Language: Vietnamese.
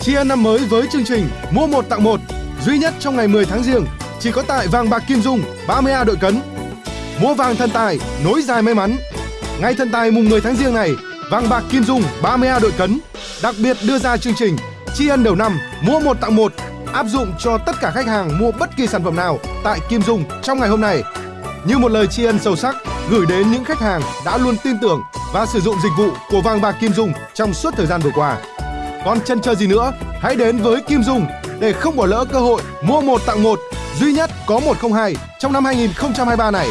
Tri ân năm mới với chương trình mua một tặng một duy nhất trong ngày 10 tháng riêng chỉ có tại vàng bạc Kim Dung 30A đội cấn. Mua vàng thần tài, nối dài may mắn. Ngày thần tài mùng 10 tháng riêng này, vàng bạc Kim Dung 30A đội cấn đặc biệt đưa ra chương trình tri ân đầu năm mua một tặng một áp dụng cho tất cả khách hàng mua bất kỳ sản phẩm nào tại Kim Dung trong ngày hôm nay. Như một lời tri ân sâu sắc gửi đến những khách hàng đã luôn tin tưởng và sử dụng dịch vụ của vàng bạc Kim Dung trong suốt thời gian vừa qua. Còn chân chờ gì nữa, hãy đến với Kim Dung để không bỏ lỡ cơ hội mua một tặng một duy nhất có 102 trong năm 2023 này.